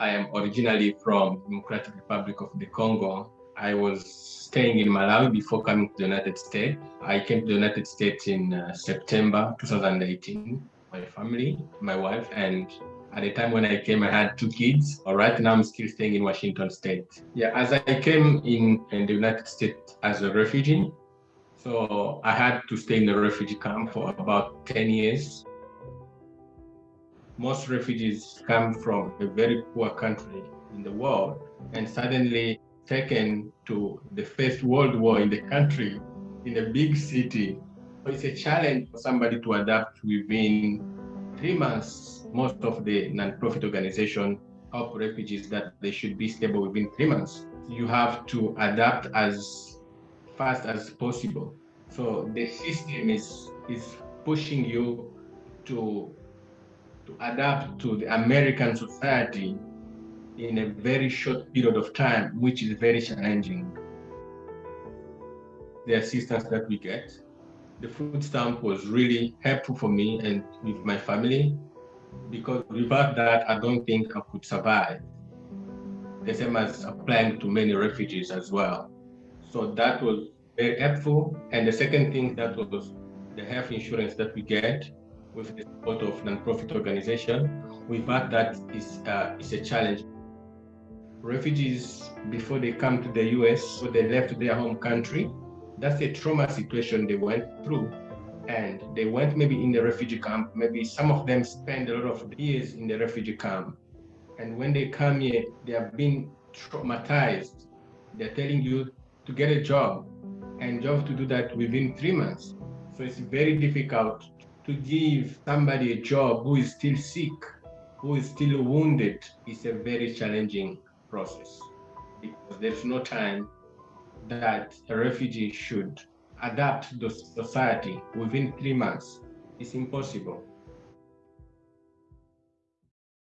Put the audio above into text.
I am originally from Democratic Republic of the Congo. I was staying in Malawi before coming to the United States. I came to the United States in uh, September 2018. My family, my wife, and at the time when I came, I had two kids. All right, now I'm still staying in Washington State. Yeah, as I came in, in the United States as a refugee, so I had to stay in the refugee camp for about 10 years. Most refugees come from a very poor country in the world and suddenly taken to the first world war in the country in a big city. It's a challenge for somebody to adapt within three months. Most of the non-profit organization help refugees that they should be stable within three months. You have to adapt as fast as possible. So the system is is pushing you to to adapt to the American society in a very short period of time, which is very challenging. The assistance that we get, the food stamp was really helpful for me and with my family because without that, I don't think I could survive. The same as applying to many refugees as well. So that was very helpful. And the second thing that was the health insurance that we get with the support of non-profit organization. Without that is uh, is a challenge. Refugees before they come to the U.S. so they left their home country. That's a trauma situation they went through, and they went maybe in the refugee camp. Maybe some of them spend a lot of years in the refugee camp, and when they come here, they have been traumatized. They're telling you to get a job, and have to do that within three months. So it's very difficult to give somebody a job who is still sick, who is still wounded, is a very challenging process because there's no time that a refugee should adapt to society within three months. It's impossible.